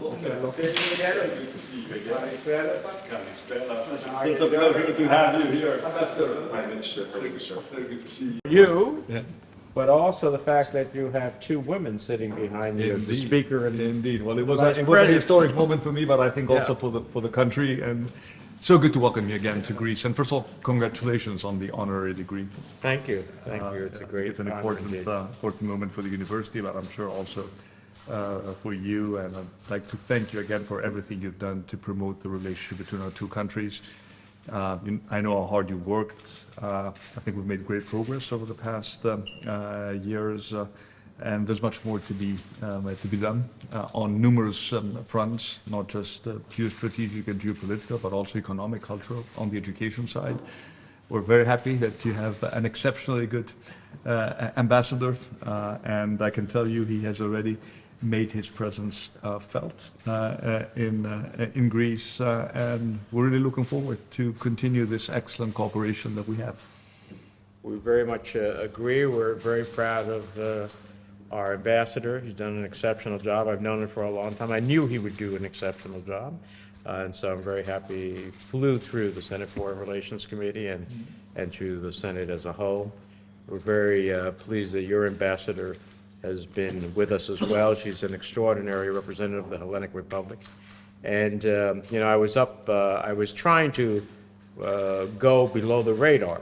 Good to see you again. Kalispera. It's a pleasure to have you here. Prime Minister, Prime good to see you. Yeah. but also the fact that you have two women sitting behind you, the speaker and Indeed, well, it was, a- it was a historic moment for me, but I think also Yeah. for the, for the country, and so good to welcome you again to Greece. And first of all, congratulations on the honorary degree. Thank you, thank Uh, you, it's a great It's an important, uh, important moment for the university, but I'm sure also uh, for you. And I'd like to thank you again for everything you've done to promote the relationship between our two countries. Uh, you- I know how hard you worked. Uh, I think we've made great progress over the past um, uh, years, uh, and there's much more to be, um, to be done uh, on numerous um, fronts, not just uh, geostrategic and geopolitical, but also economic, cultural, on the education side. We're very happy that you have an exceptionally good uh, ambassador, uh, and I can tell you he has already made his presence uh, felt uh, uh, in uh, in Greece, and we're really looking forward to continue this excellent cooperation that we have. We very much agree, we're very proud of our ambassador, he's done an exceptional job, I've known him for a long time, I knew he would do an exceptional job, Uh, and so I'm very happy, flew through the Senate Foreign Relations Committee and, and through the Senate as a whole. We're very uh, pleased that your ambassador has been with us as well. She's an extraordinary representative of the Hellenic Republic. And, um, you know, I was up, uh, I was trying to uh, go below the radar,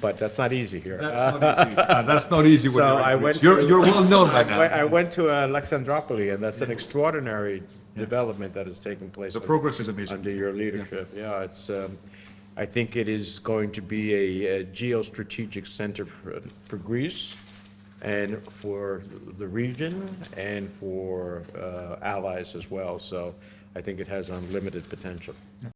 but that's not easy here. That's not easy. Uh, That's not easy when So you're I went You're, to- you're well known by I went- I went to uh, Alexandropoli, and that's an extraordinary development that is taking place. The progress is amazing. Under your leadership, yeah, it's, um, I think it is going to be a a geostrategic center for, for Greece and for the region and for uh, allies as well, so I think it has unlimited potential.